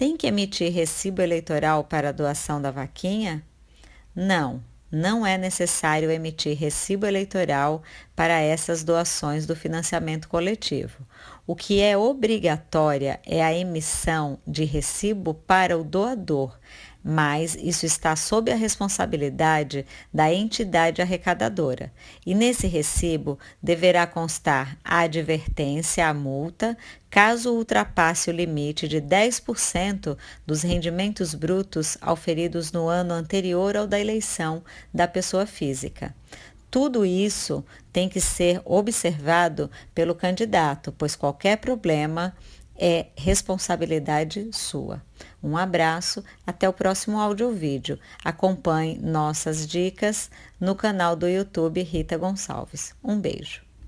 Tem que emitir recibo eleitoral para a doação da vaquinha? Não, não é necessário emitir recibo eleitoral para essas doações do financiamento coletivo. O que é obrigatória é a emissão de recibo para o doador, mas isso está sob a responsabilidade da entidade arrecadadora. E nesse recibo deverá constar a advertência à multa, caso ultrapasse o limite de 10% dos rendimentos brutos auferidos no ano anterior ao da eleição da pessoa física. Tudo isso tem que ser observado pelo candidato, pois qualquer problema é responsabilidade sua. Um abraço, até o próximo áudio vídeo. Acompanhe nossas dicas no canal do YouTube Rita Gonçalves. Um beijo.